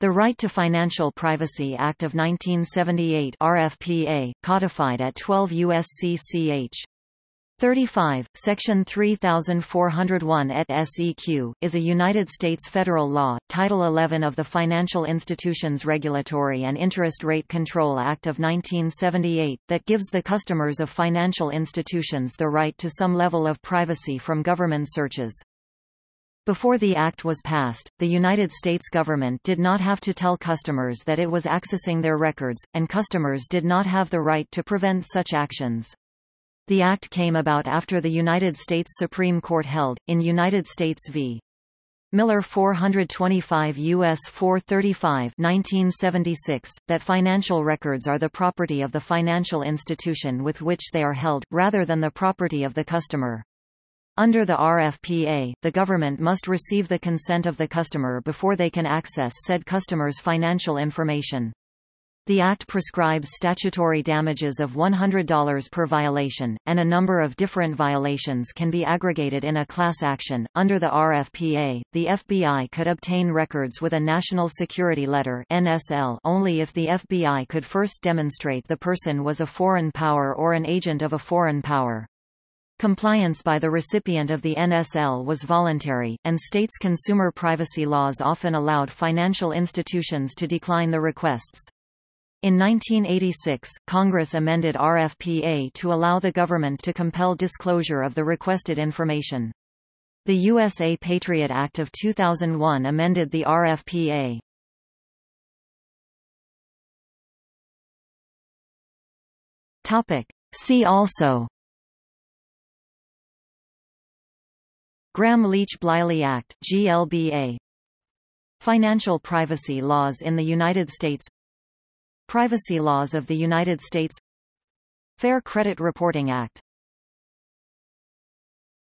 The Right to Financial Privacy Act of 1978 RFPA, codified at 12 U.S.C. ch. 35, Section 3401 et seq., is a United States federal law, Title 11 of the Financial Institutions Regulatory and Interest Rate Control Act of 1978, that gives the customers of financial institutions the right to some level of privacy from government searches. Before the act was passed, the United States government did not have to tell customers that it was accessing their records, and customers did not have the right to prevent such actions. The act came about after the United States Supreme Court held, in United States v. Miller 425 U.S. 435 1976, that financial records are the property of the financial institution with which they are held, rather than the property of the customer. Under the RFPA, the government must receive the consent of the customer before they can access said customer's financial information. The Act prescribes statutory damages of $100 per violation, and a number of different violations can be aggregated in a class action. Under the RFPA, the FBI could obtain records with a National Security Letter (NSL) only if the FBI could first demonstrate the person was a foreign power or an agent of a foreign power. Compliance by the recipient of the NSL was voluntary, and states' consumer privacy laws often allowed financial institutions to decline the requests. In 1986, Congress amended RFPA to allow the government to compel disclosure of the requested information. The USA Patriot Act of 2001 amended the RFPA. See also Gramm-Leach-Bliley Act GLBA Financial privacy laws in the United States. Privacy laws of the United States. Fair Credit Reporting Act